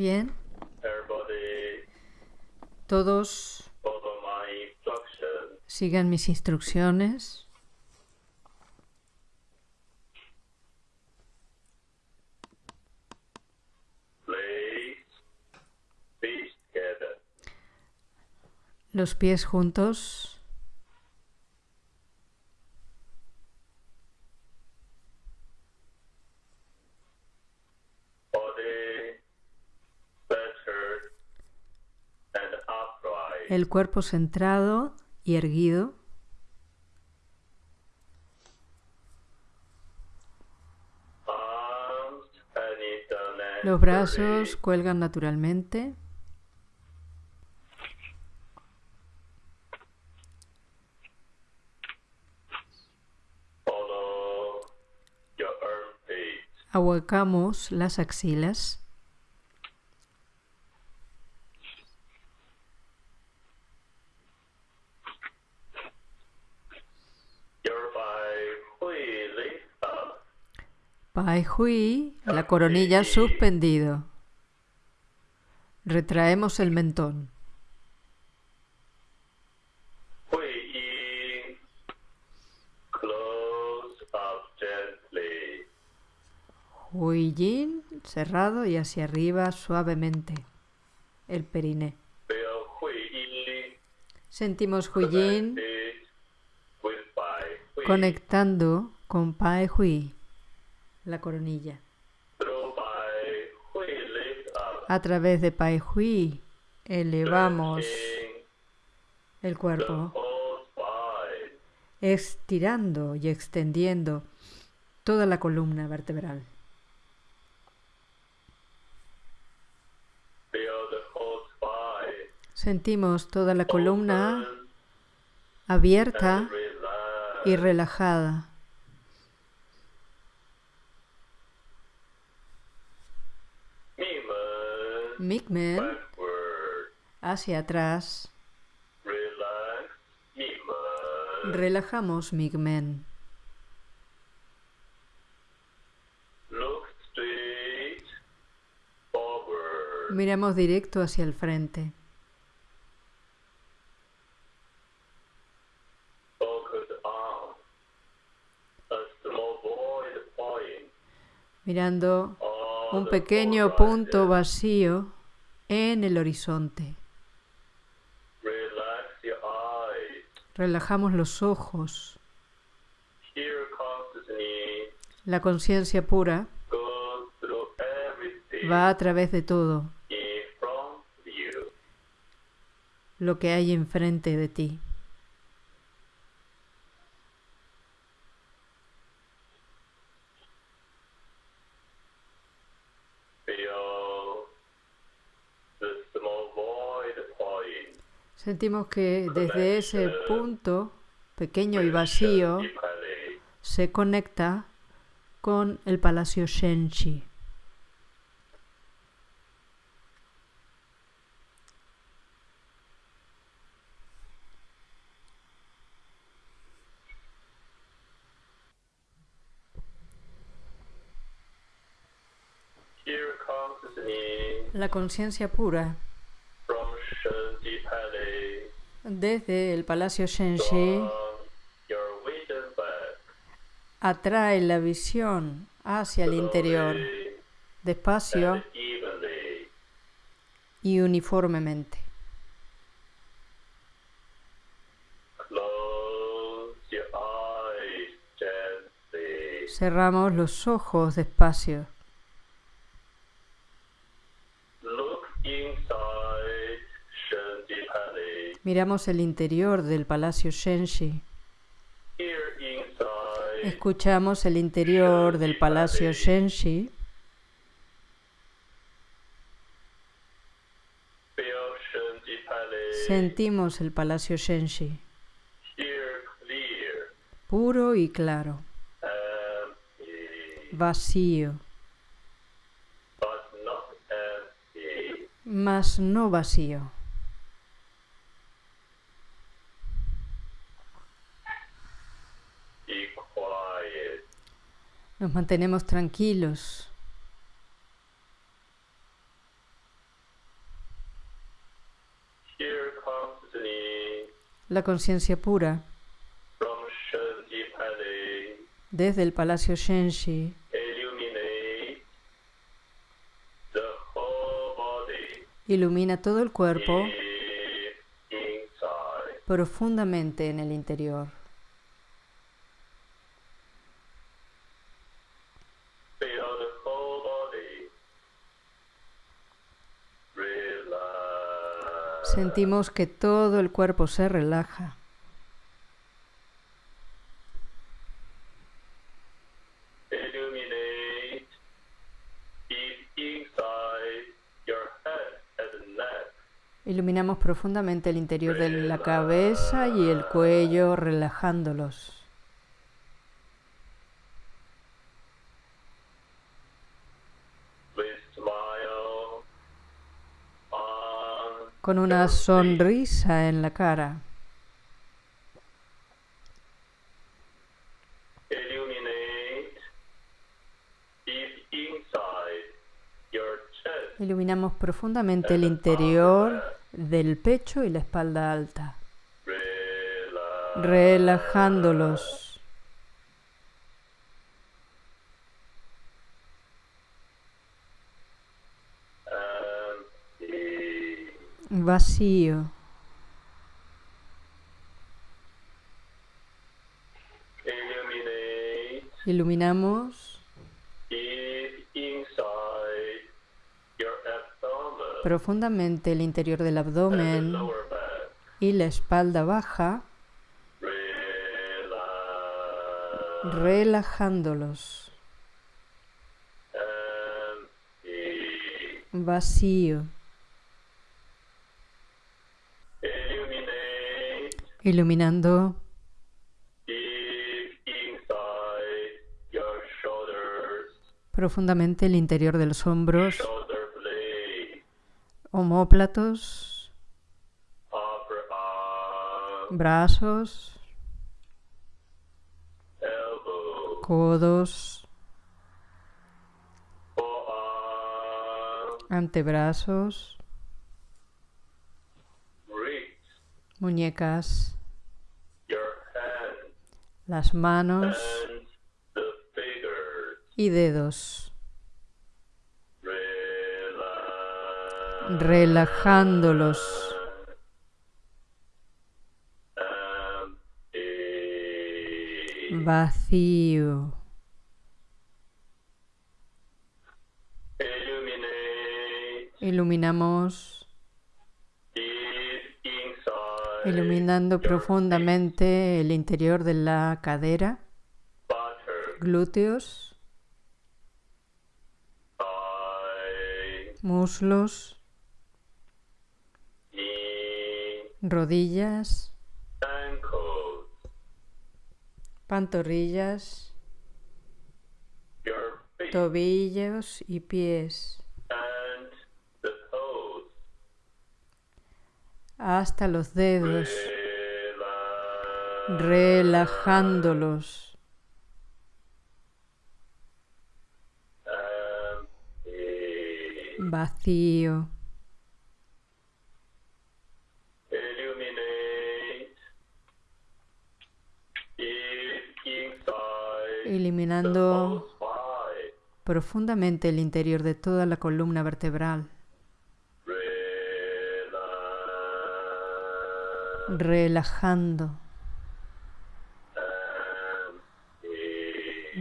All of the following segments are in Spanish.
Bien. Todos sigan mis instrucciones. Los pies juntos. El cuerpo centrado y erguido. Los brazos cuelgan naturalmente. Ahuecamos las axilas. Pai Hui, la coronilla suspendido. Retraemos el mentón. Hui Yin, cerrado y hacia arriba suavemente. El periné. Sentimos Hui Yin conectando con Pai Hui, la coronilla. A través de Pai Hui elevamos el cuerpo, estirando y extendiendo toda la columna vertebral. Sentimos toda la columna abierta y relajada. Backward. hacia atrás. Relajamos forward. Miramos directo hacia el frente. Mirando un pequeño punto vacío en el horizonte. Relajamos los ojos. La conciencia pura va a través de todo lo que hay enfrente de ti. Sentimos que desde ese punto pequeño y vacío se conecta con el palacio Shenchi. La conciencia pura desde el palacio back. atrae la visión hacia el interior, despacio y uniformemente. Cerramos los ojos despacio. Miramos el interior del palacio Shenshi. Escuchamos el interior del palacio Shenshi. Sentimos el palacio Shenshi, puro y claro, vacío, mas no vacío. Nos mantenemos tranquilos. La conciencia pura desde el Palacio Shenshi ilumina todo el cuerpo profundamente en el interior. Sentimos que todo el cuerpo se relaja. Iluminamos profundamente el interior de la cabeza y el cuello, relajándolos. Con una sonrisa en la cara. Iluminamos profundamente el interior del pecho y la espalda alta, relajándolos. Vacío. Iluminamos profundamente el interior del abdomen y la espalda baja, relajándolos. Vacío. Iluminando. Profundamente el interior de los hombros, homóplatos, brazos, codos, antebrazos, muñecas, las manos y dedos, relajándolos. Vacío. Iluminamos, iluminando profundamente el interior de la cadera, glúteos, muslos, rodillas, pantorrillas, tobillos y pies, hasta los dedos, relajándolos. Vacío. Eliminando profundamente el interior de toda la columna vertebral, relajando,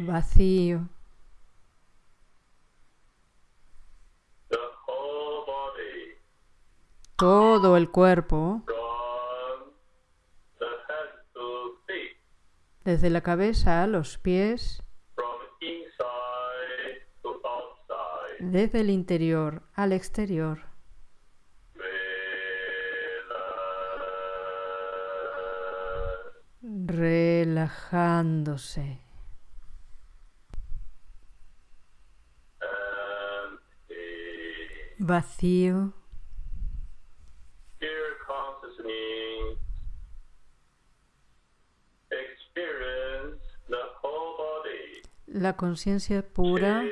vacío, The whole body todo el cuerpo, desde la cabeza a los pies, desde el interior al exterior, relajándose, vacío, la conciencia pura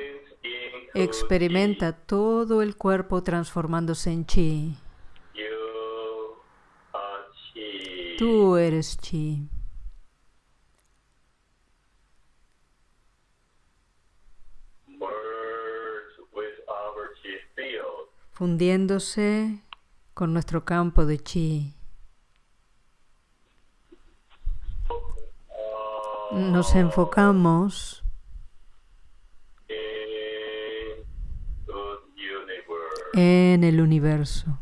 experimenta todo el cuerpo transformándose en chi. Tú eres chi. Fundiéndose con nuestro campo de chi. Nos enfocamos en el universo.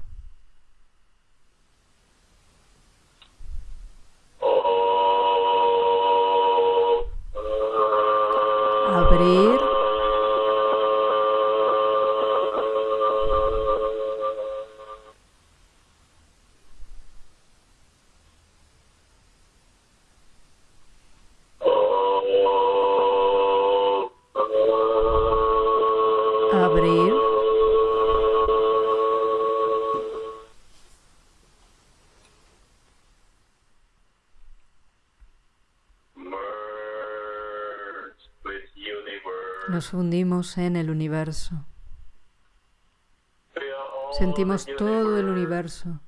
Nos en el universo. Sentimos todo el universo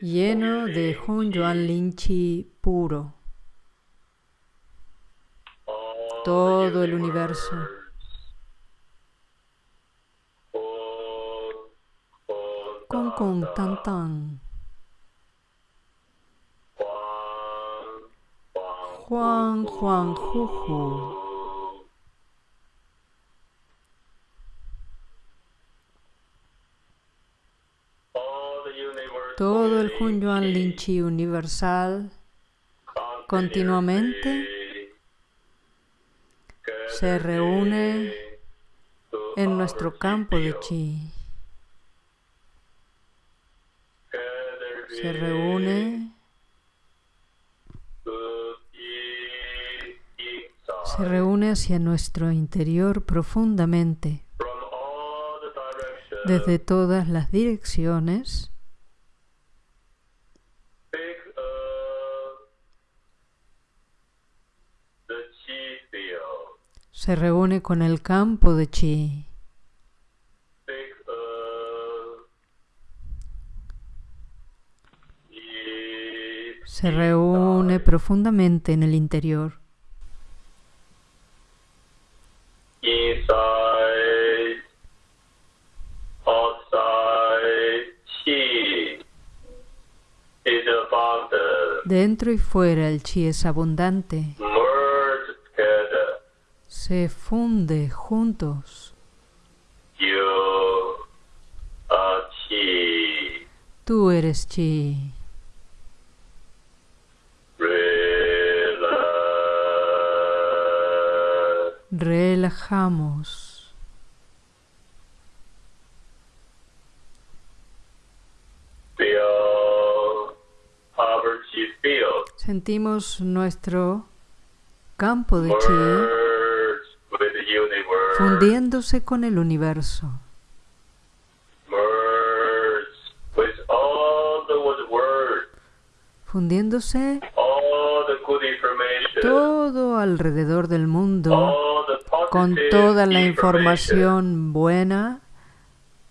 lleno de. Hun Yuan Lin Chi puro. Todo el universo. Con con tan tan. Juan, Juan Juju. Todo el unity Hun Yuan Lin Chi universal continuamente se reúne en nuestro campo de chi. Se reúne, se reúne hacia nuestro interior profundamente, desde todas las direcciones, se reúne con el campo de chi. Se reúne profundamente en el interior. Dentro y fuera el chi es abundante, se funde juntos. You are chi. Tú eres chi. Relajamos. Sentimos nuestro campo de chi fundiéndose con el universo, fundiéndose todo alrededor del mundo con toda la información buena,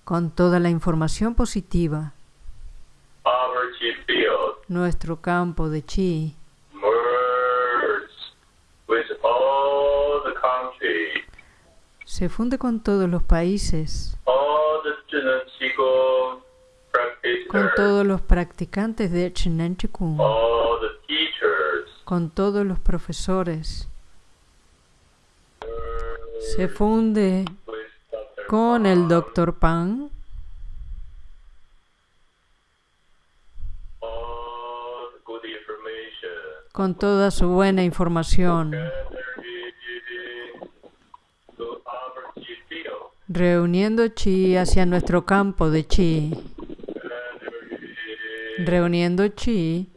con toda la información positiva. Nuestro campo de chi. Se funde con todos los países, con todos los practicantes de Chinen Chikung, con todos los profesores. Se funde con el Dr. Pang, con toda su buena información, reuniendo chi hacia nuestro campo de chi, reuniendo chi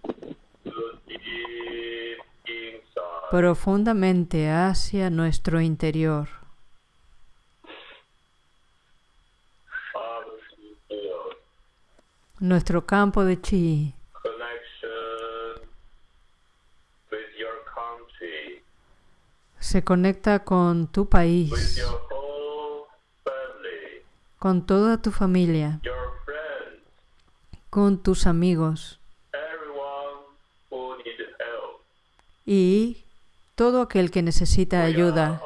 profundamente hacia nuestro interior. Nuestro campo de chi se conecta con tu país, con toda tu familia, con tus amigos y todo aquel que necesita ayuda.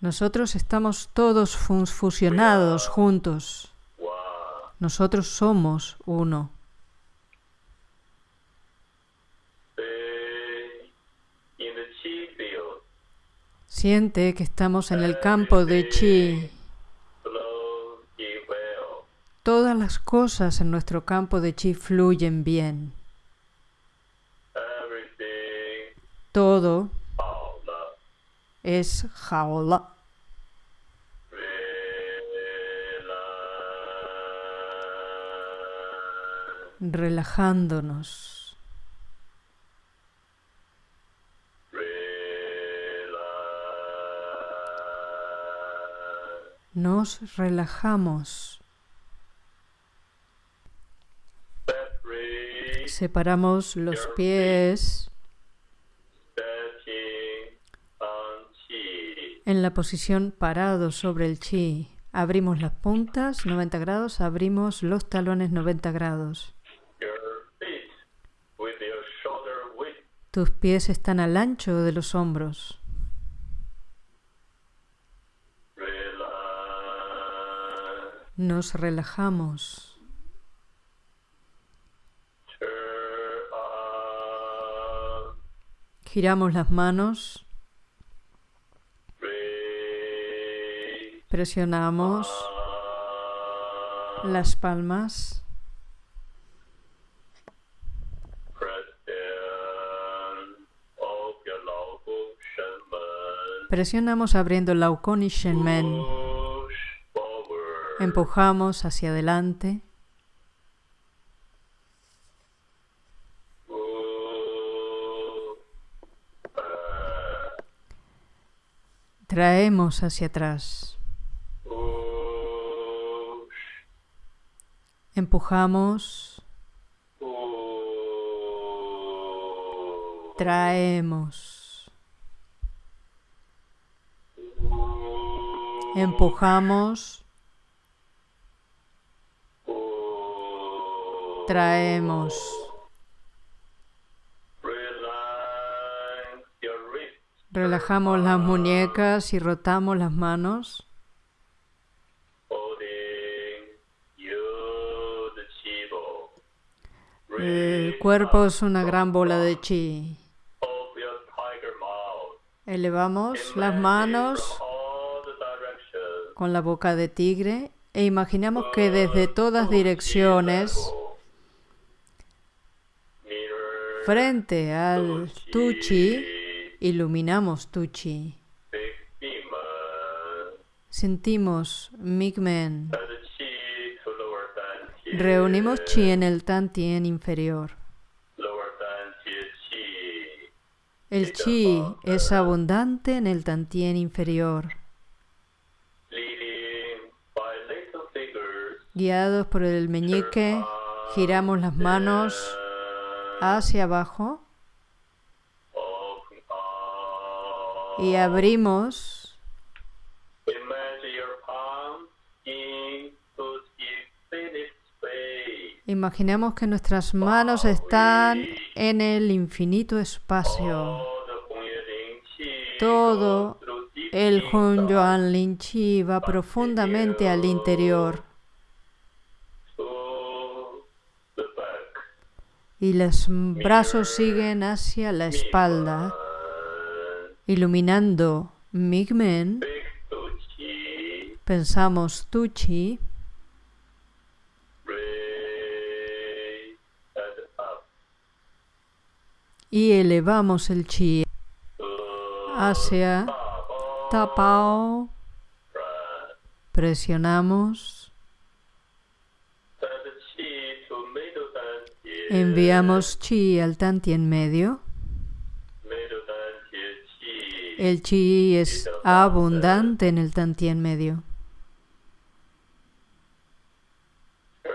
Nosotros estamos todos fusionados juntos. Nosotros somos uno. Stay in the chi field. Siente que estamos en el campo de chi. Todas las cosas en nuestro campo de chi fluyen bien. Todo es jaola. Relajándonos. Nos relajamos. Separamos los pies en la posición parado sobre el chi. Abrimos las puntas 90 grados, abrimos los talones 90 grados. Tus pies están al ancho de los hombros. Nos relajamos. Giramos las manos, presionamos on. las palmas, presionamos abriendo Laukon y Shenmen. Empujamos hacia adelante, traemos hacia atrás, empujamos, traemos, empujamos, traemos. Relajamos las muñecas y rotamos las manos. El cuerpo es una gran bola de chi. Elevamos las manos con la boca de tigre e imaginamos que desde todas direcciones, frente al tu chi, iluminamos tu chi. Big demon. Sentimos Migmen. Reunimos chi en el tantien inferior. El chi es abundante en el tantien inferior. Guiados por el meñique, giramos las manos hacia abajo. Y abrimos. Imaginemos que nuestras manos están en el infinito espacio. Todo El Hun Yuan Lin Chi va profundamente al interior y los brazos siguen hacia la espalda, And iluminando Migmen. Pensamos Tu Chi Raise and up. y elevamos el Chi hacia. Tapao. Presionamos. Enviamos Chi al Tantien medio. Middle dan jie chi. El Chi es abundante en el Tantien medio. Turn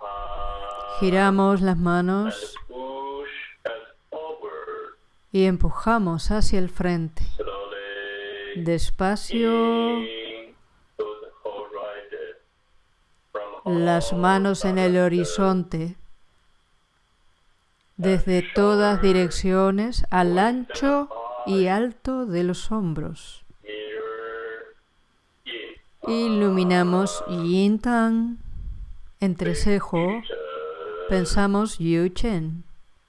palm. Giramos las manos y empujamos hacia el frente. Despacio, las manos en el horizonte, desde todas direcciones al ancho y alto de los hombros. Iluminamos Yin Tang, entrecejo, pensamos Yu Chen,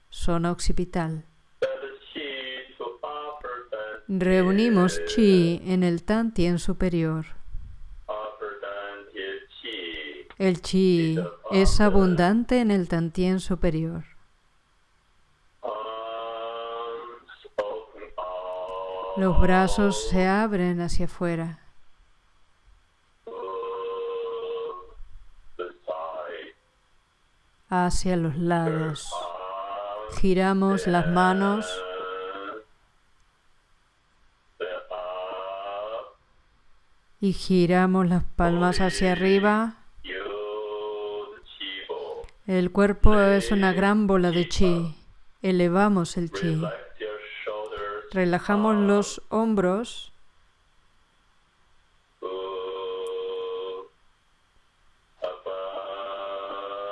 zona occipital. Reunimos Chi en el Tan Tien superior. El Chi es abundante en el Tan Tien superior. Los brazos se abren hacia afuera. Hacia los lados. Giramos las manos y giramos las palmas hacia arriba. El cuerpo es una gran bola de chi. Elevamos el chi. Relajamos los hombros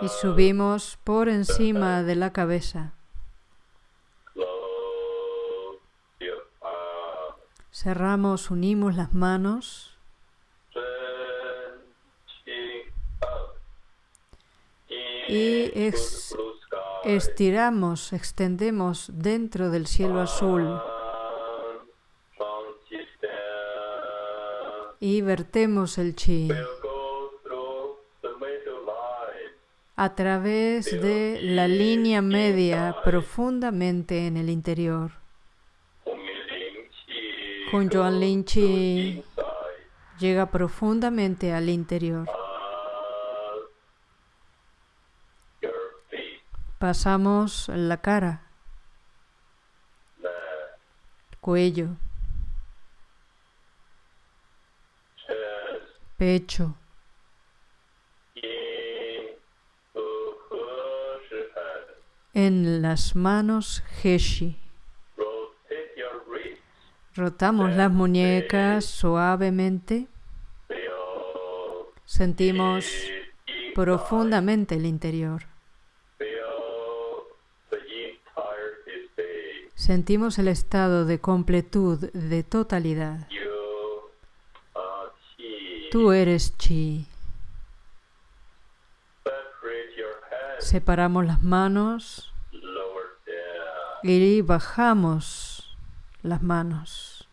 y subimos por encima de la cabeza. Cerramos, unimos las manos. Y estiramos, extendemos dentro del cielo azul y vertemos el chi a través de la línea media profundamente en el interior. Humiling chi. Con Yuan Lin Chi llega profundamente al interior. Pasamos la cara, cuello, pecho, en las manos Heshi. Rotamos las muñecas suavemente, sentimos profundamente el interior. Sentimos el estado de completud, de totalidad. Tú eres chi. Separamos las manos y bajamos las manos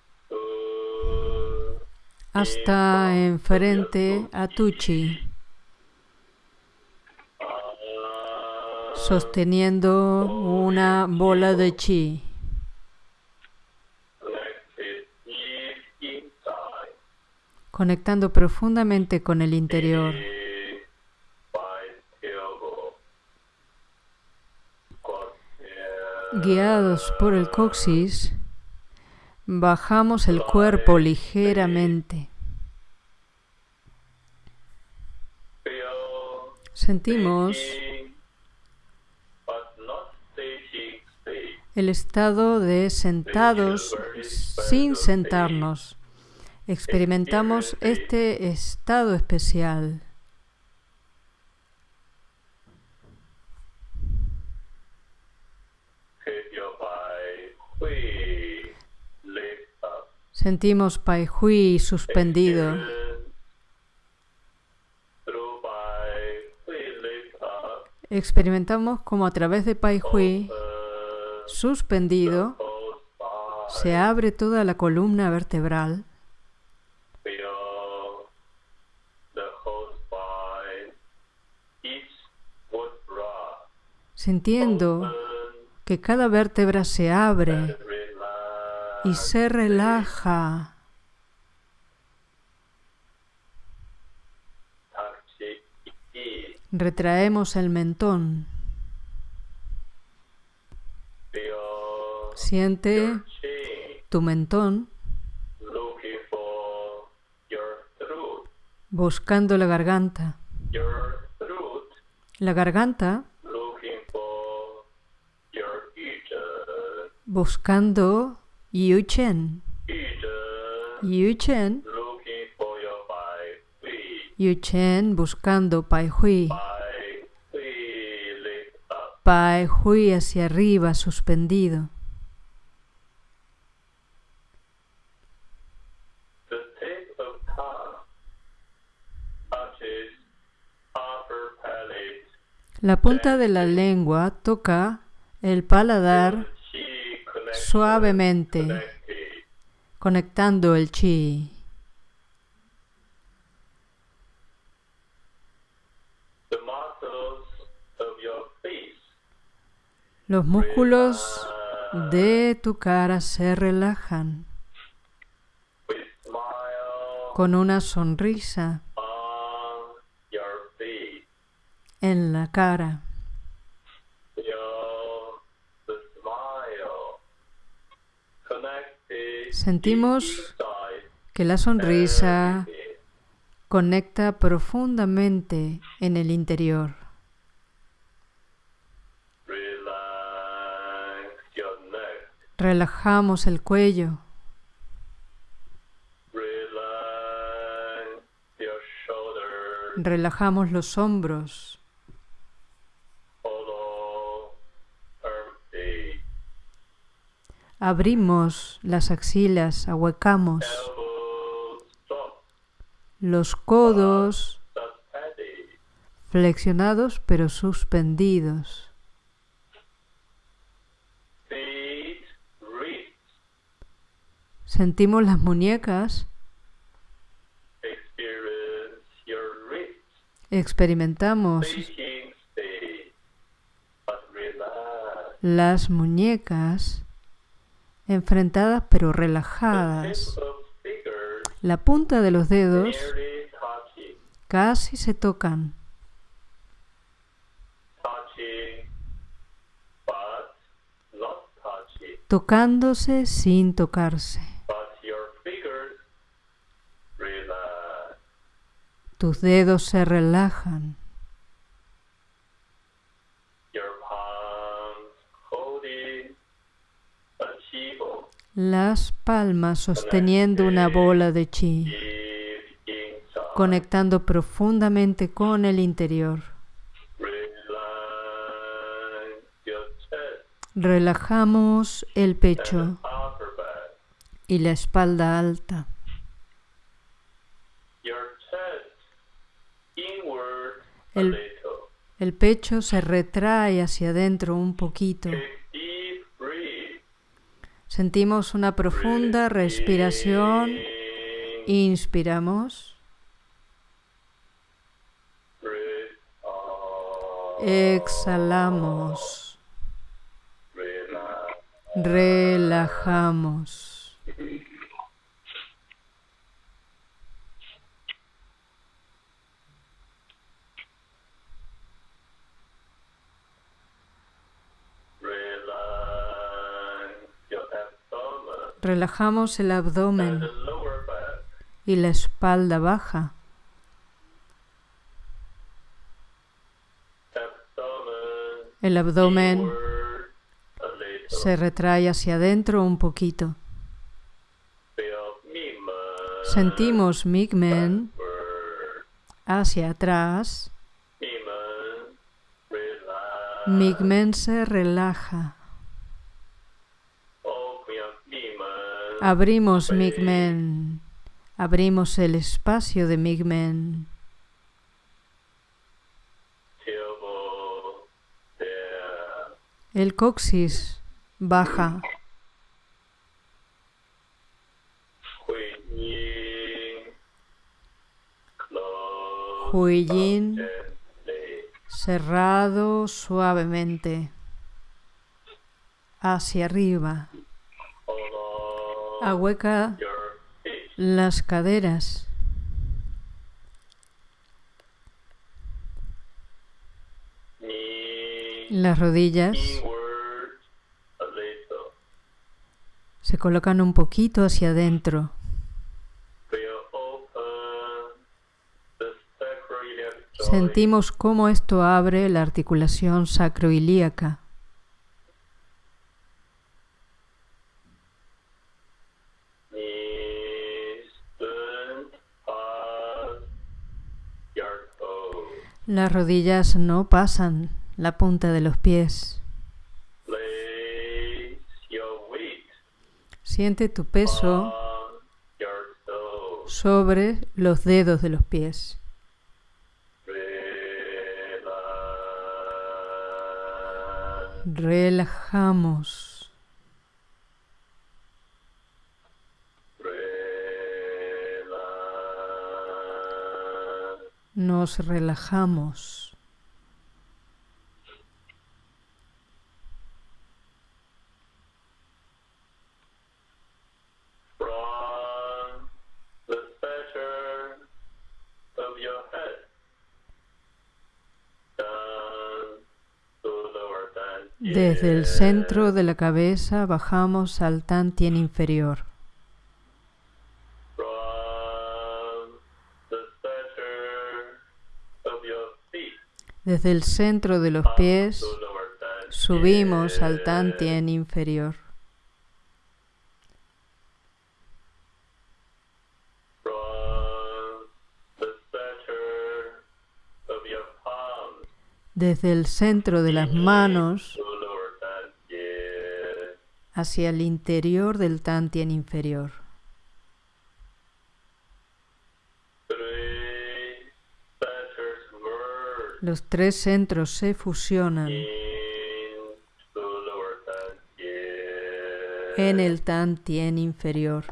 hasta enfrente a tu chi, sosteniendo una bola de chi. Conectando profundamente con el interior. Guiados por el coxis, bajamos el cuerpo ligeramente. Sentimos el estado de sentados sin sentarnos. Experimentamos este estado especial. Sentimos Pai Hui suspendido. Experimentamos como a través de Pai Hui suspendido se abre toda la columna vertebral. Sintiendo que cada vértebra se abre y se relaja. Retraemos el mentón. Siente tu mentón buscando la garganta. La garganta buscando Yu Chen. Yu Chen. Yu Chen buscando Pai Hui. Pai Hui hacia arriba, suspendido. La punta de la lengua toca el paladar suavemente, conectando el chi. Los músculos de tu cara se relajan con una sonrisa en la cara. Sentimos que la sonrisa conecta profundamente en el interior. Relajamos el cuello, relajamos los hombros, abrimos las axilas, ahuecamos los codos flexionados pero suspendidos. Sentimos las muñecas, experimentamos las muñecas enfrentadas pero relajadas. La punta de los dedos casi se tocan, tocándose sin tocarse. Tus dedos se relajan, las palmas sosteniendo una bola de chi, conectando profundamente con el interior. Relajamos el pecho y la espalda alta. El-. El pecho se retrae hacia adentro un poquito. Sentimos una profunda respiración. In, Inspiramos. Exhalamos. Relajamos. Relajamos el abdomen y la espalda baja. El abdomen se retrae hacia adentro un poquito. Sentimos Migmen hacia atrás. Migmen se relaja. Abrimos Migmen. Abrimos el espacio de Migmen. El coxis baja. Huiyin cerrado suavemente. Hacia arriba. Ahueca las caderas. Las rodillas se colocan un poquito hacia adentro. Sentimos cómo esto abre la articulación sacroilíaca. Las rodillas no pasan la punta de los pies. Siente tu peso sobre los dedos de los pies. Relajamos. Lower than Desde el centro de la cabeza bajamos al tantien inferior. Desde el centro de los pies subimos al tantien inferior. Desde el centro de las manos hacia el interior del tantien inferior. Los tres centros se fusionan en el tantien inferior.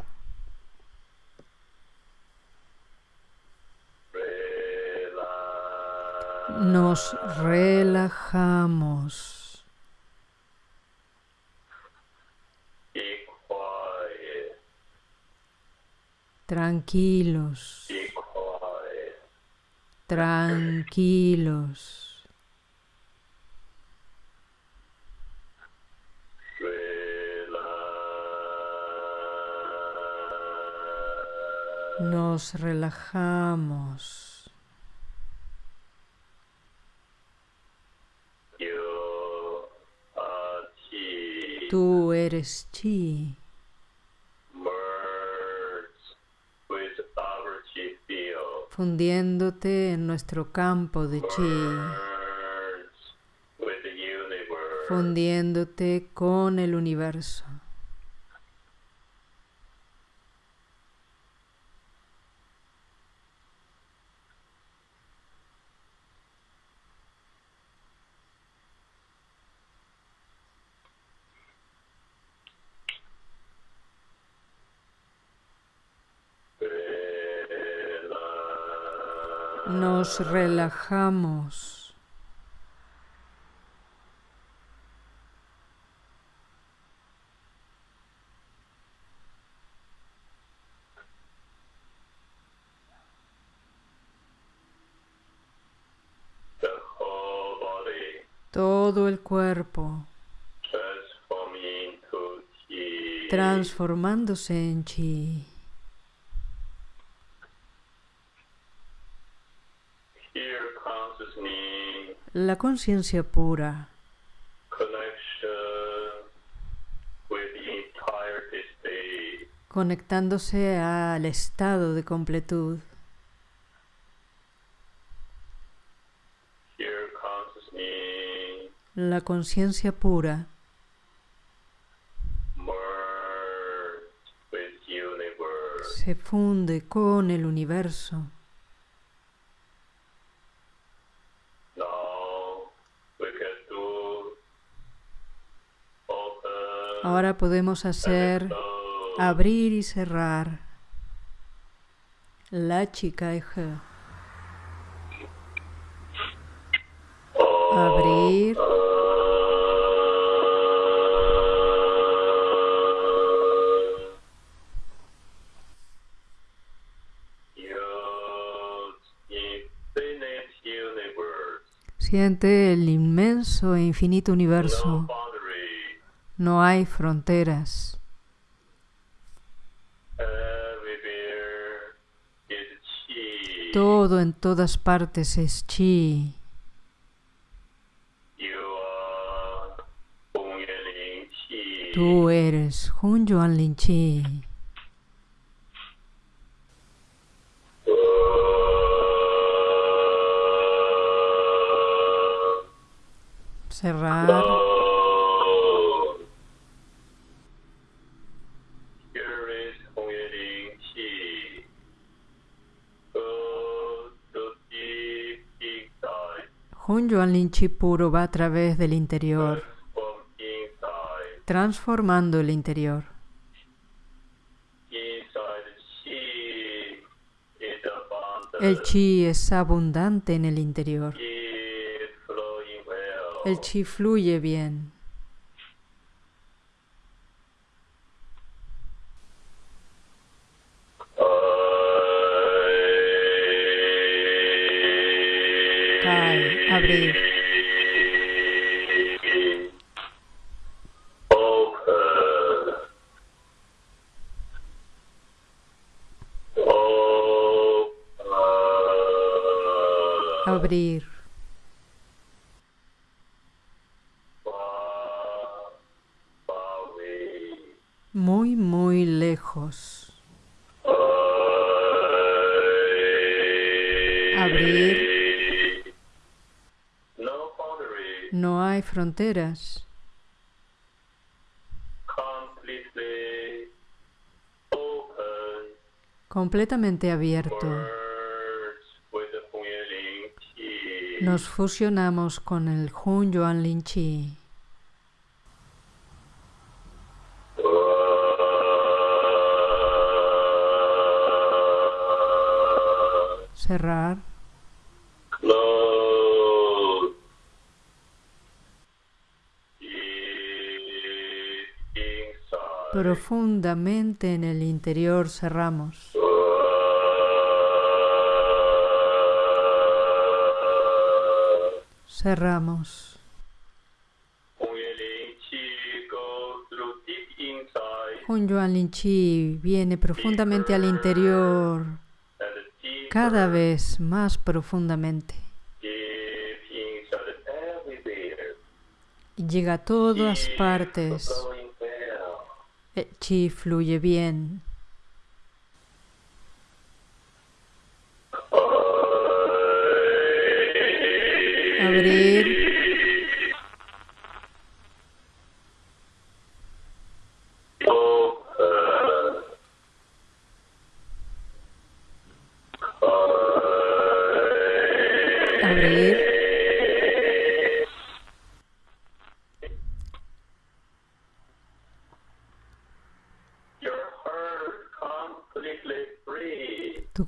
Relax. Nos relajamos. Tranquilos. Tranquilos. Nos relajamos. Tú eres chi. Fundiéndote en nuestro campo de chi, fundiéndote con el universo. Nos relajamos. Todo el cuerpo transformándose en chi. La conciencia pura, conectándose al estado de completud. La conciencia pura. Se funde con el universo. Ahora podemos hacer abrir y cerrar la chica eje. Abrir Siente el inmenso e infinito universo. No hay fronteras. Todo en todas partes es chi. Tú eres Hun Yuan Lin Chi. Cerrar. Hun Yuan Lin Chi puro va a través del interior, transformando el interior. El chi es abundante en el interior. El chi fluye bien. Cae, abrir. Fronteras. Completamente abierto. Nos fusionamos con el Hun Yuan Lin Chi. Cerrar. Profundamente en el interior cerramos. Cerramos. Hun Yuan Lin Chi viene profundamente al interior, cada vez más profundamente. llega a todas partes. El chi fluye bien.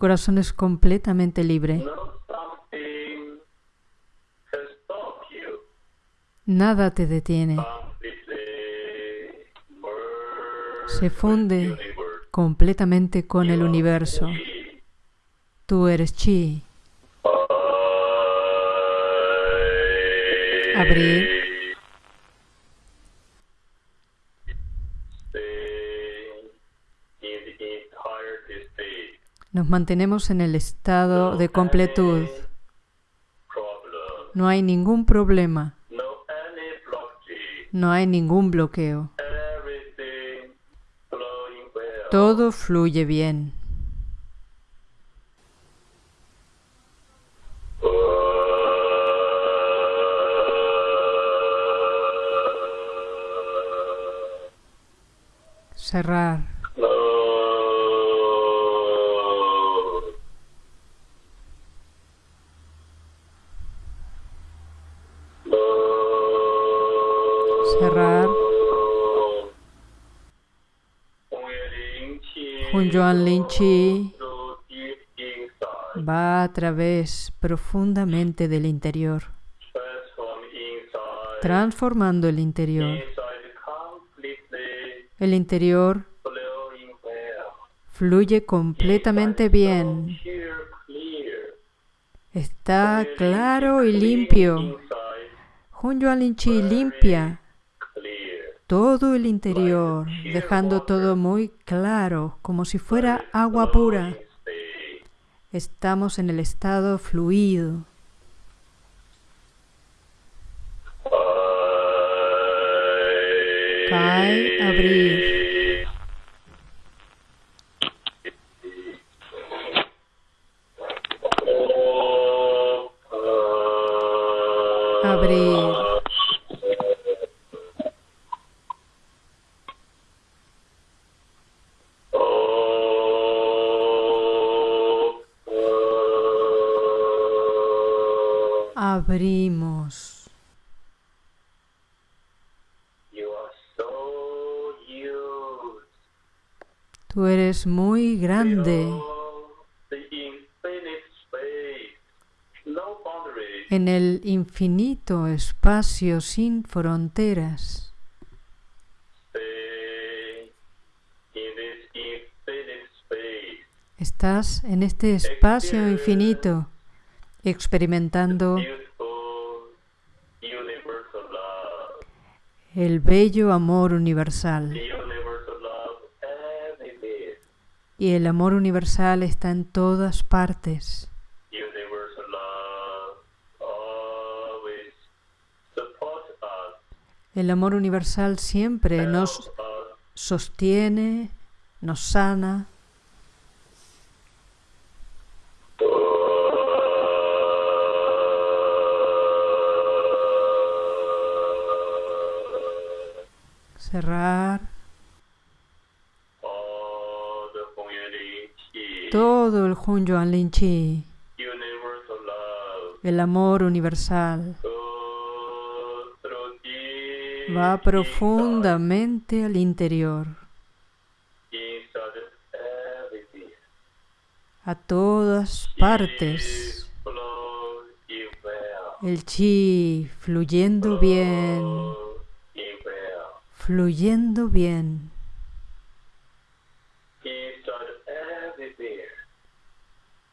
Corazón es completamente libre. Nada te detiene. Se funde completamente con el universo. Tú eres chi. Stay in the entirety state. Nos mantenemos en el estado de completud. No hay ningún problema. No hay ningún bloqueo. Todo fluye bien. Chi va a través profundamente del interior, transformando el interior. El interior fluye completamente bien. Está claro y limpio. Hun Yuan Lin Chi limpia todo el interior, dejando todo muy claro, como si fuera agua pura. Estamos en el estado fluido. Cae, abrir. Abrir. Grande. En el infinito espacio sin fronteras. Estás en este espacio infinito experimentando el bello amor universal Y el amor universal está en todas partes. El amor universal siempre nos sostiene, nos sana. Cerrar todo el Hun Yuan Lin Chi, Universal love. el amor universal. Va profundamente al interior, a todas partes. El chi fluyendo bien, fluyendo bien,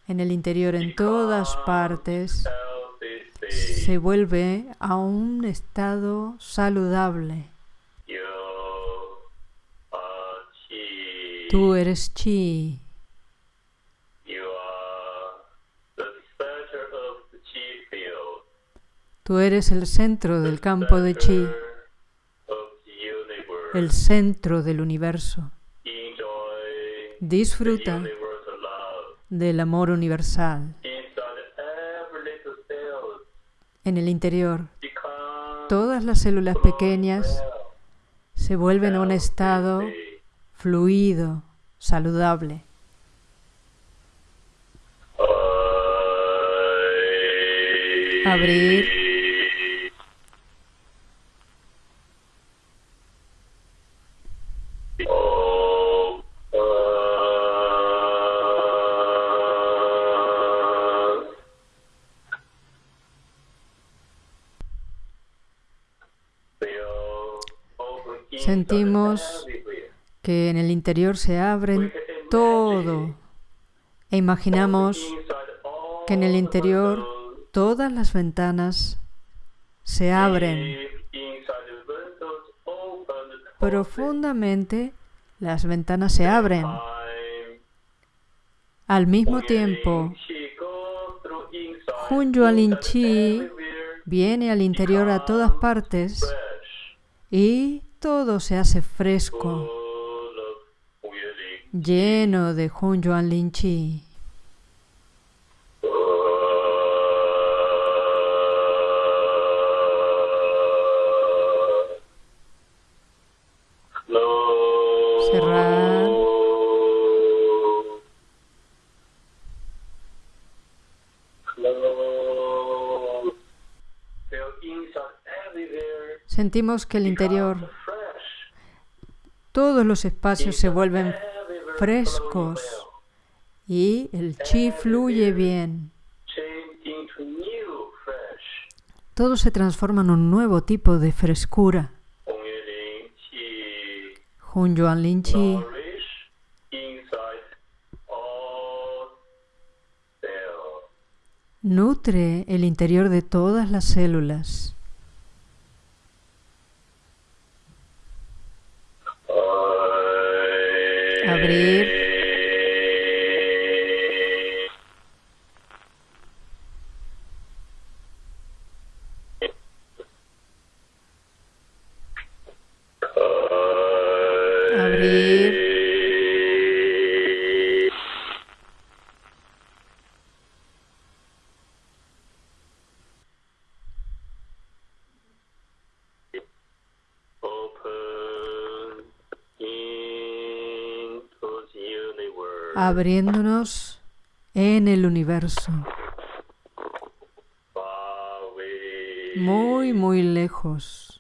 en el interior, en todas partes, se vuelve a un estado saludable. Tú eres chi, tú eres el centro del campo de chi, el centro del universo. Disfruta. Del amor universal. En el interior, todas las células pequeñas se vuelven a un estado fluido, saludable. Abrir. Sentimos que en el interior se imagine todo e imaginamos que en el interior todas las ventanas se abren profundamente, las ventanas se abren. Al mismo tiempo, She goes through inside, Hun Yuan Lin inside Chi viene al interior a todas partes y todo se hace fresco, lleno de Hun Yuan Lin Chi. Close. Cerrar. Close. Feel inside everywhere. Sentimos que el interior. Todos los espacios se vuelven frescos y el chi fluye bien. Todo se transforma en un nuevo tipo de frescura. Hun Yuan Lin Chi nutre el interior de todas las células. Abriéndonos en el universo. Muy, muy lejos.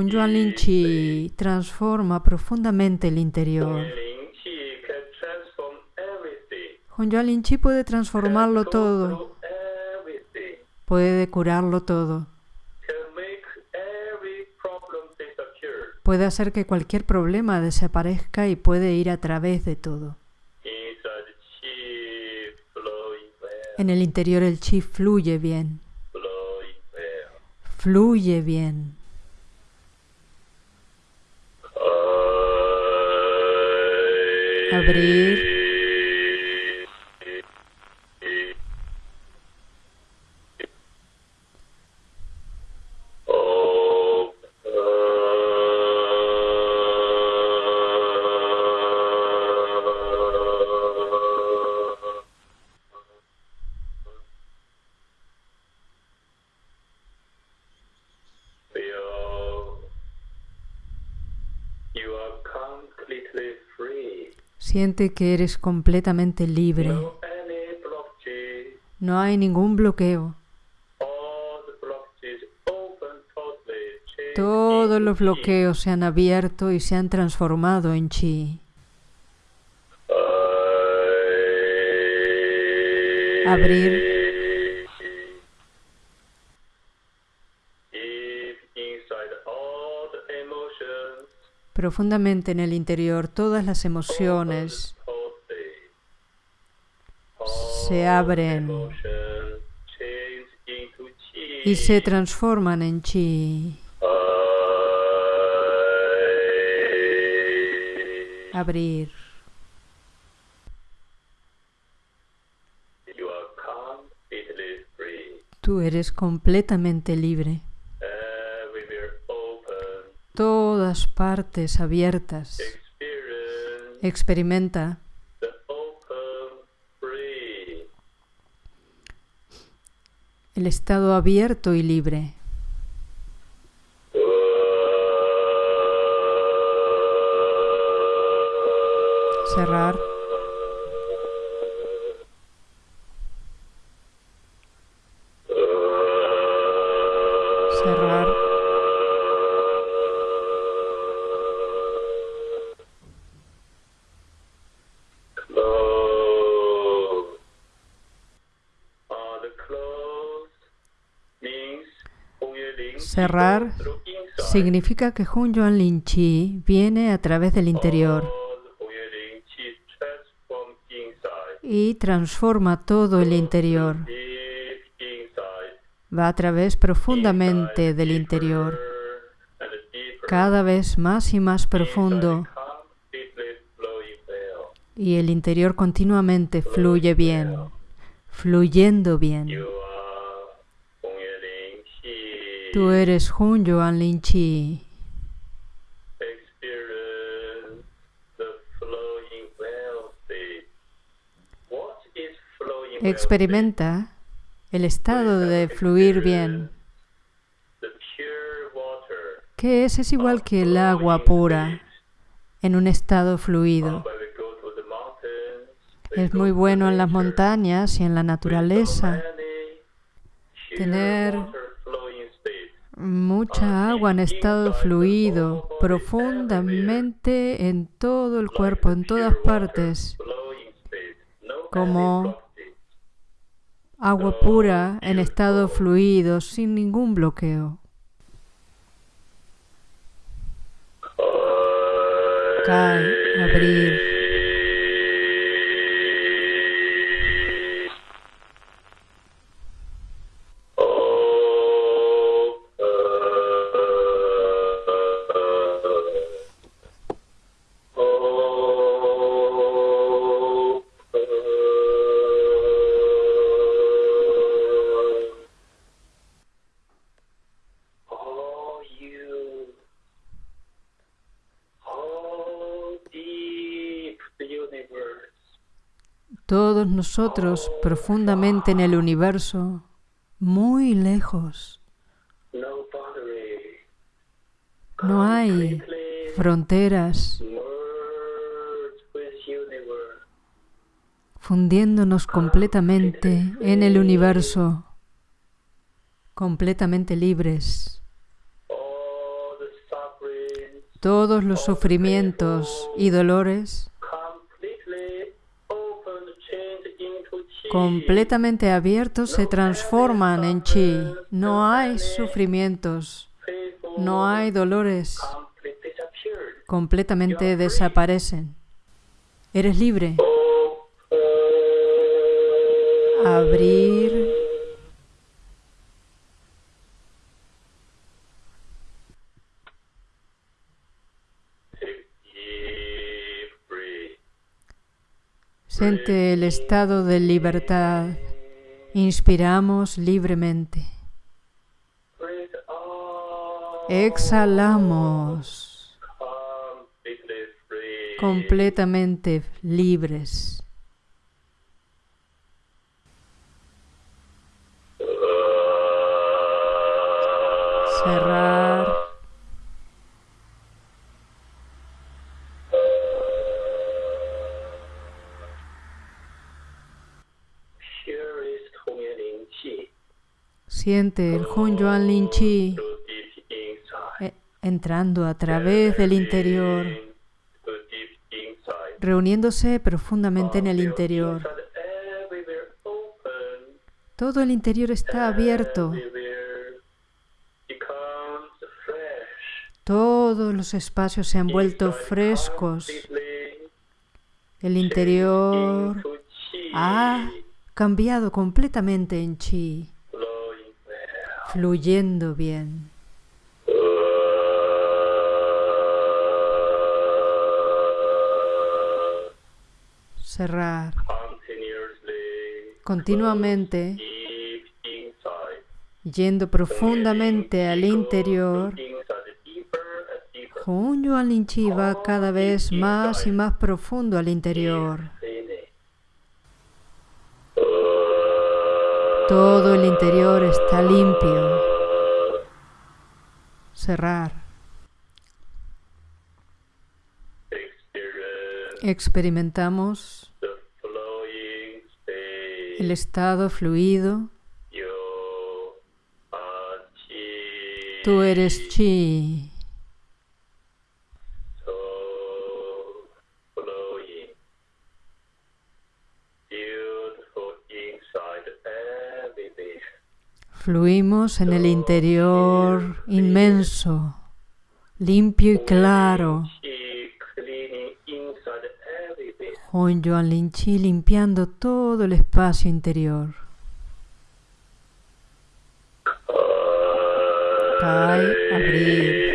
Hun Yuan Lin Chi transforma profundamente el interior. Hun Yuan Lin Chi puede transformarlo todo, puede curarlo todo, puede hacer que cualquier problema desaparezca y puede ir a través de todo. En el interior el chi fluye bien, fluye bien. Abrir. Siente que eres completamente libre. No hay ningún bloqueo. Todos los bloqueos se han abierto y se han transformado en chi. Abrir. Profundamente en el interior todas las emociones se abren y se transforman en chi. Abrir. Tú eres completamente libre. Todas partes abiertas. Experimenta el estado abierto y libre. Cerrar significa que Hun Yuan Lin Chi viene a través del interior y transforma todo el interior. Va a través profundamente del interior, cada vez más y más profundo, y el interior continuamente fluye bien, fluyendo bien. Tú eres Hun Yuan Lin Chi. Experimenta el estado de fluir bien. ¿Qué es? Es igual que el agua pura en un estado fluido. Es muy bueno en las montañas y en la naturaleza tener. Mucha agua en estado fluido profundamente en todo el cuerpo, en todas partes, Como agua pura en estado fluido, sin ningún bloqueo. Cae, abrir, nosotros profundamente en el universo, muy lejos. no hay fronteras, fundiéndonos completamente en el universo, completamente libres. Todos los sufrimientos y dolores completamente abiertos se transforman en chi. No hay sufrimientos, no hay dolores, completamente desaparecen. Eres libre. Abrir. Siente el estado de libertad. Inspiramos libremente. Exhalamos completamente libres. Cerrar. El Hun Yuan Lin Chi eh, entrando a través del interior, reuniéndose profundamente en el interior. Todo el interior está abierto. Todos los espacios se han vuelto frescos. El interior ha cambiado completamente en chi. Fluyendo bien. Cerrar continuamente, yendo profundamente al interior. Chi va cada vez más y más profundo al interior. Todo el interior está limpio. Cerrar. Experimentamos el estado fluido. Tú eres chi. Fluimos en el interior inmenso, limpio y claro. Hun Yuan Lin Chi limpiando todo el espacio interior. Kai, abrir.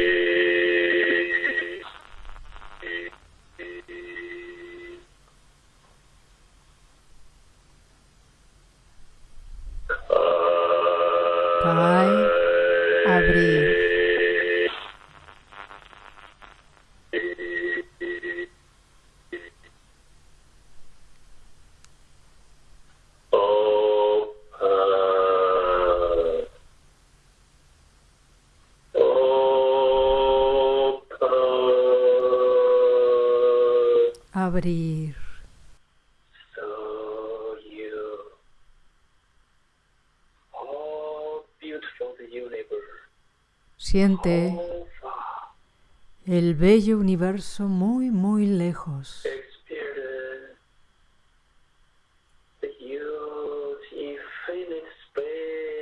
Siente el bello universo muy, muy lejos.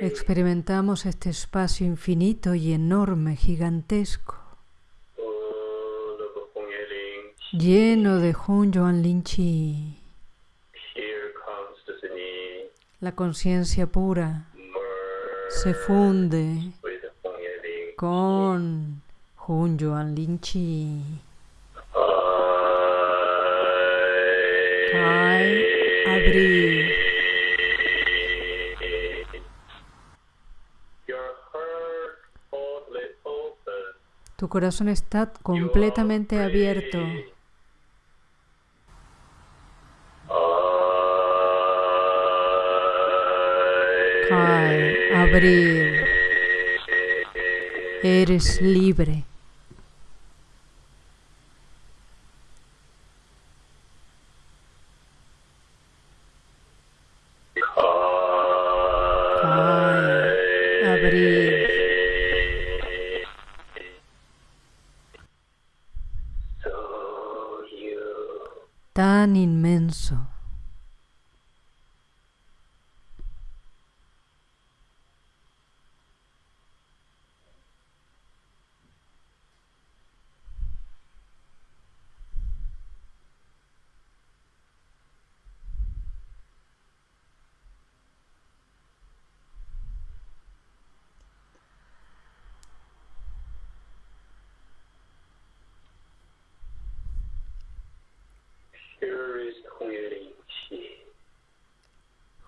Experimentamos este espacio infinito y enorme, gigantesco, lleno de Hun Yuan Lin Chi, Here comes the Zini. la conciencia pura, se funde con Jun Joan Linchi. Kai Abri. Tu corazón está completamente abierto. Kai, abrir. Eres libre.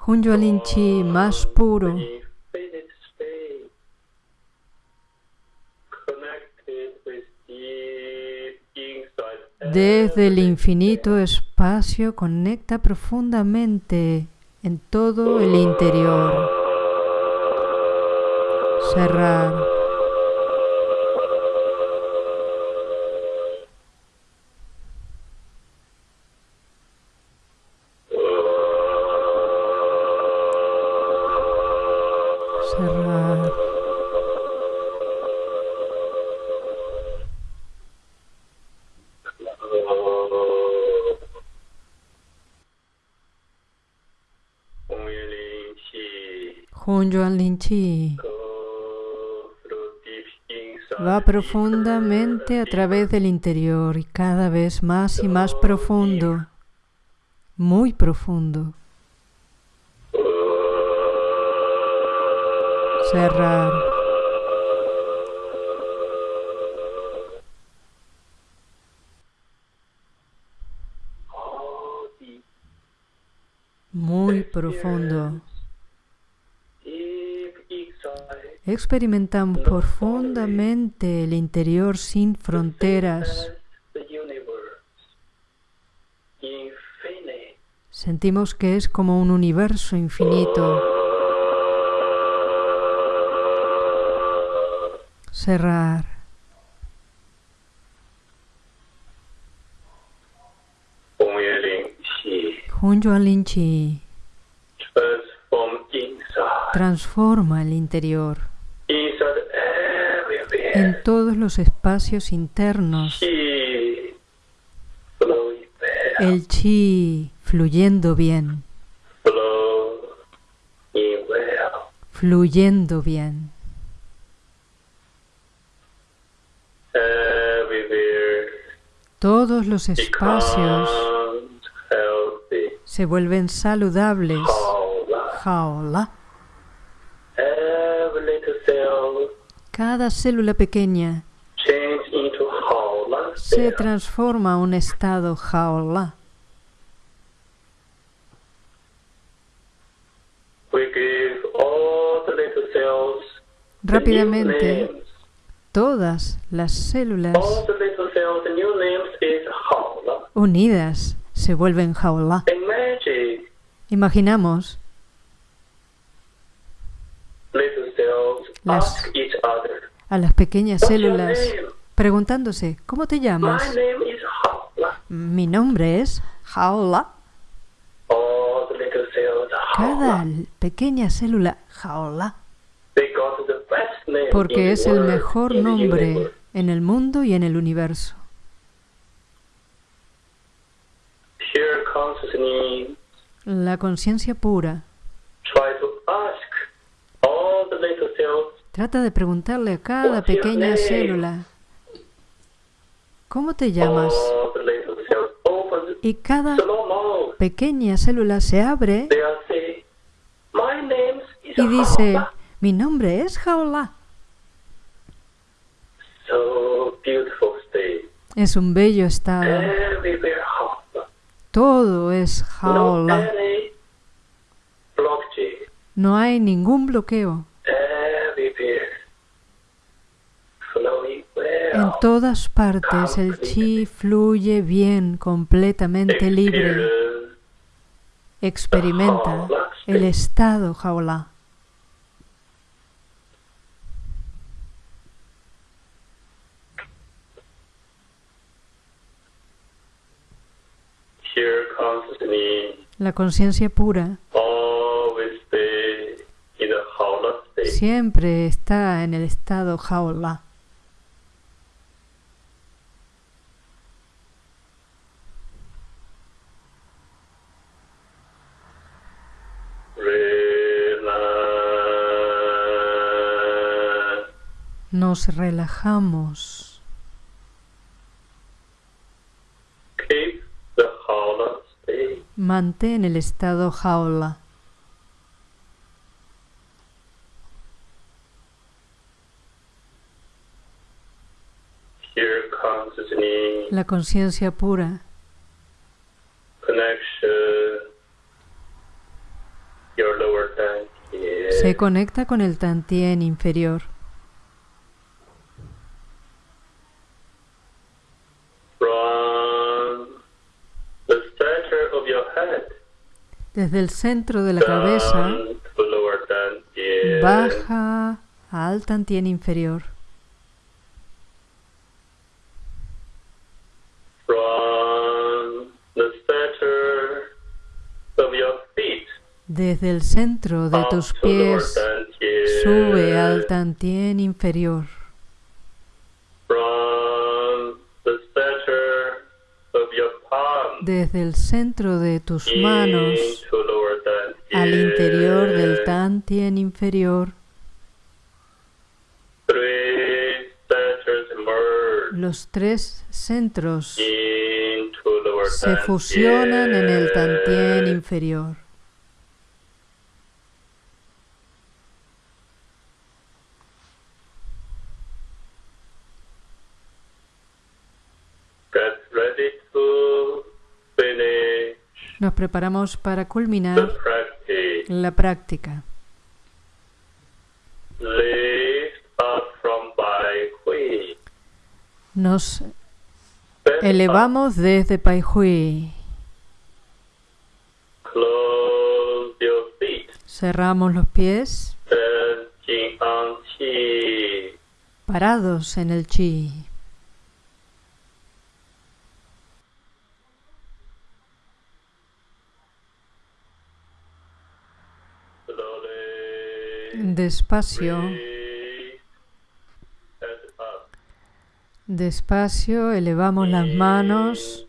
Hunyolin Chi más puro, desde el infinito espacio conecta profundamente en todo el interior. Cerrar. chi va profundamente a través del interior y cada vez más y más profundo, muy profundo. Cerrar. experimentan profundamente el interior sin fronteras. Sentimos que es como un universo infinito. Cerrar. Hunyuan Linchi transforma el interior en todos los espacios internos. El chi fluyendo bien. Fluyendo bien. Todos los espacios se vuelven saludables. Cada célula pequeña se transforma en un estado jaola. Rápidamente, todas las células unidas se vuelven jaola. Imaginamos las a las pequeñas células preguntándose, ¿cómo te llamas? Mi nombre es Jaola. Cada pequeña célula Jaola. Porque es el mejor nombre en el mundo y en el universo. La conciencia pura Trata de preguntarle a cada pequeña célula, ¿cómo te llamas? Y cada pequeña célula se abre y dice, mi nombre es Jaola. Es un bello estado. Todo es Jaola. No hay ningún bloqueo. En todas partes el chi fluye bien, completamente libre. Experimenta el estado jaula. La conciencia pura siempre está en el estado jaula. Nos relajamos. Keep the Haula state. Mantén el estado jaula. La conciencia pura se conecta con el tantien inferior. Desde el centro de la cabeza dantian baja al inferior. center of your feet Desde el centro de tus pies sube al tantien inferior. Desde el centro de tus manos al interior del tantien inferior. Los tres centros se fusionan en el tantien inferior. Nos preparamos para culminar. La práctica. Nos elevamos desde Pai Hui. Cerramos los pies, parados en el chi. Despacio, despacio elevamos las manos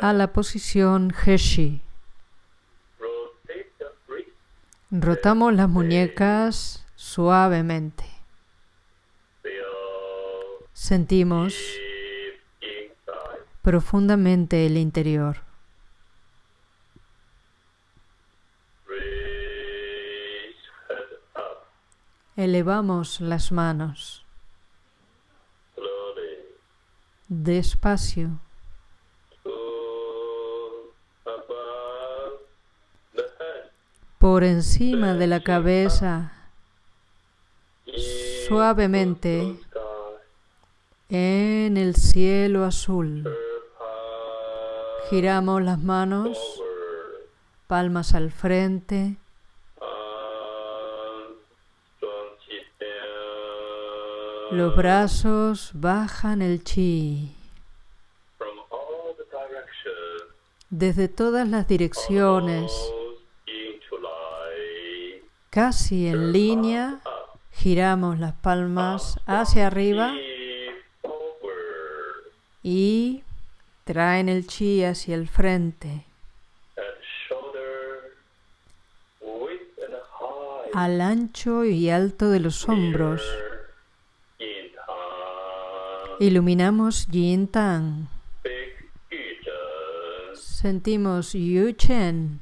a la posición Heshi. Rotamos las muñecas suavemente. Sentimos profundamente el interior. Elevamos las manos. Despacio. Por encima de la cabeza, suavemente. En el cielo azul. Giramos las manos, palmas al frente, los brazos bajan el chi. Desde todas las direcciones, casi en línea, giramos las palmas hacia arriba. Y traen el chi hacia el frente, al ancho y alto de los hombros. Iluminamos Yin Tang. Sentimos Yu Chen.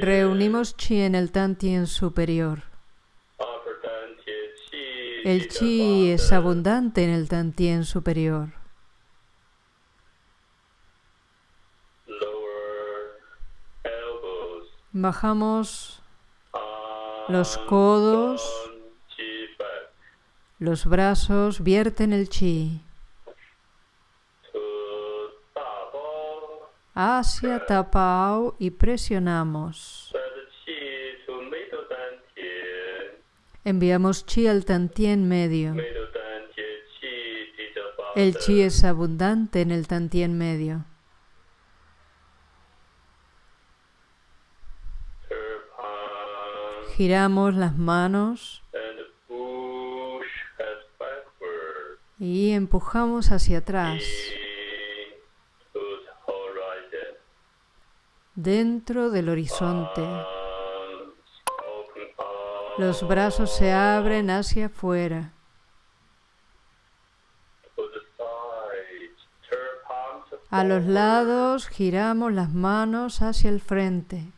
Reunimos chi en el Tantien superior. El chi es abundant. abundante en el Tantien superior. Bajamos Los codos. Los brazos, vierten el chi hacia Tapao y presionamos. Enviamos chi al Tantien medio. El chi es abundante en el tantien medio. Giramos las manos y empujamos hacia atrás, dentro del horizonte. Los brazos se abren hacia afuera. A los lados giramos las manos hacia el frente.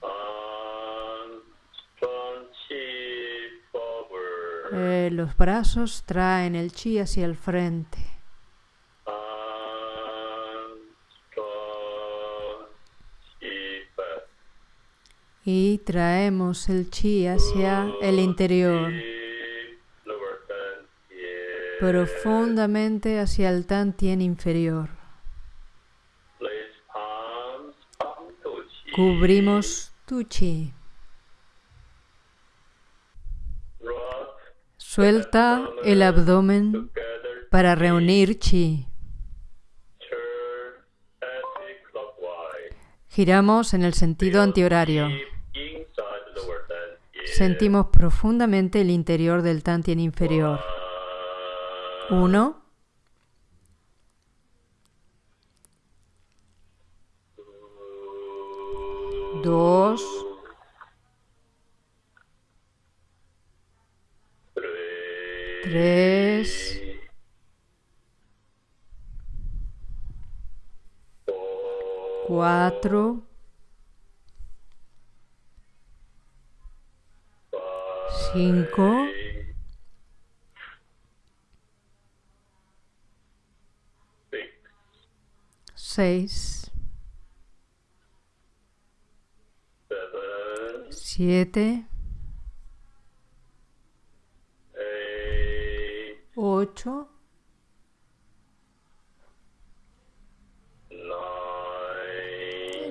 Los brazos traen el chi hacia el frente. Y traemos el chi hacia el interior, profundamente hacia el inferior. On to chi. Cubrimos tu chi. Suelta el abdomen para reunir chi. Giramos en el sentido antihorario. Sentimos profundamente el interior del tantien inferior. Uno, dos, tres, cuatro, cinco, seis, siete, 8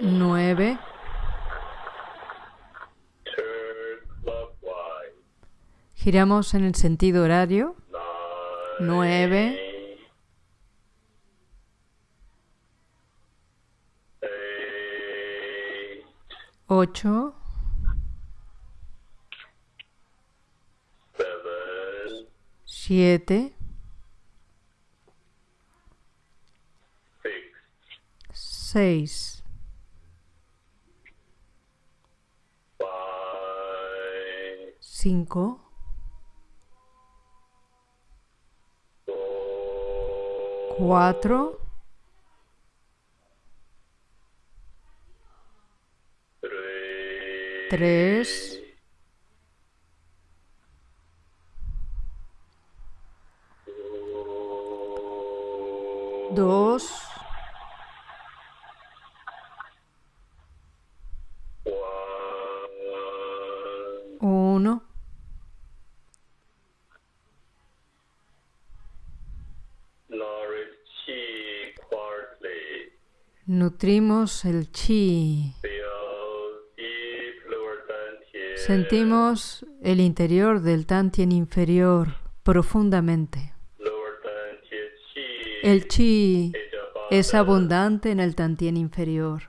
9 Giramos en el sentido horario. 9 8 siete, seis, cinco, cuatro, tres, Nutrimos el chi. Sentimos el interior del tantien inferior profundamente. El chi es abundante en el tantien inferior.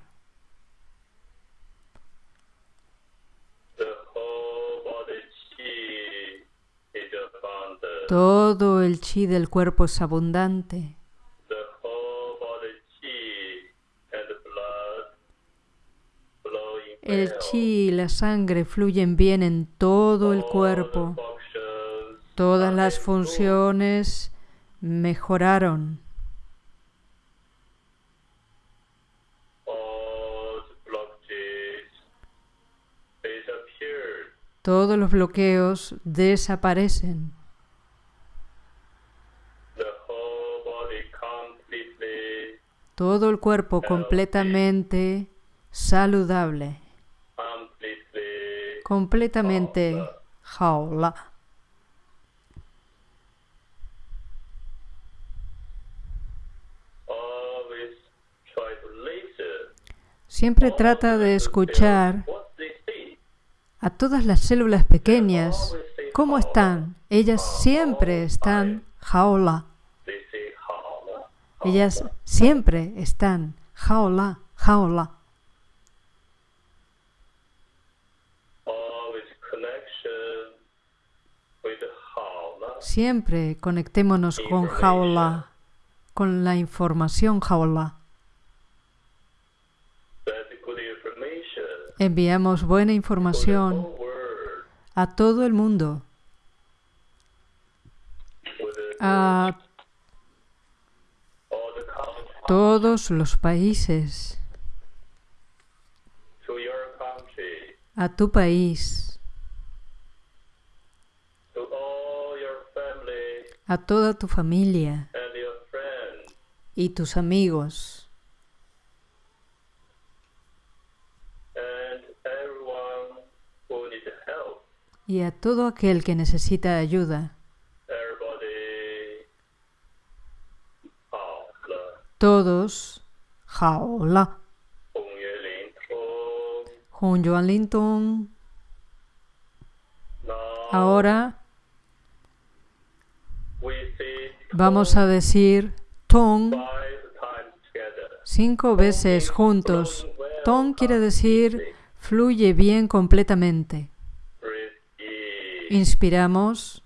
Todo el chi del cuerpo es abundante. El chi y la sangre fluyen bien en todo el cuerpo. Todas las funciones mejoraron. Todos los bloqueos desaparecen. Todo el cuerpo completamente saludable. Completamente jaula. Siempre trata de escuchar a todas las células pequeñas. ¿Cómo están? Ellas siempre están jaula. Ellas siempre están. Jaola, jaola. Siempre conectémonos con jaola, con la información information. Enviamos buena información a todo el mundo, a todos los países, a tu país, a toda tu familia y tus amigos. Y a todo aquel que necesita ayuda. Todos, Jaola, Juan Joan Linton, ahora vamos a decir Tong cinco veces juntos. Tong quiere decir fluye bien completamente. Inspiramos.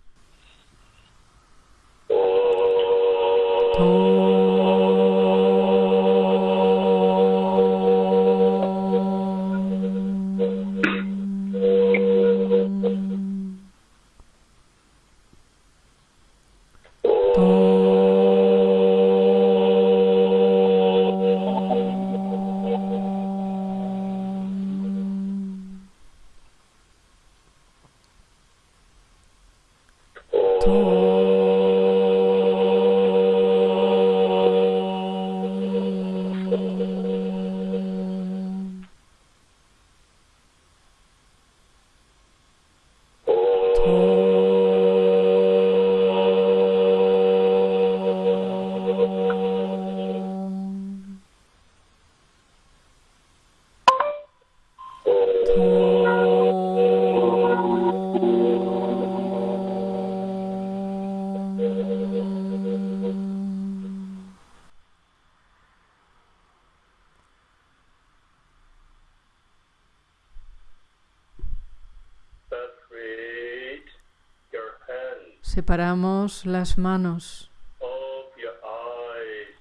Hands. Separamos las manos.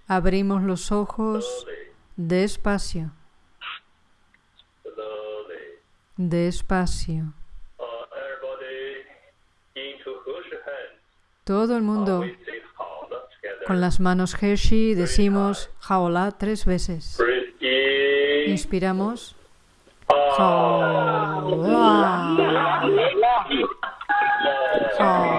Abrimos los ojos despacio, despacio. Todo el mundo con las manos Hershey decimos jaola tres veces. Inspiramos. Jaola. Jaola.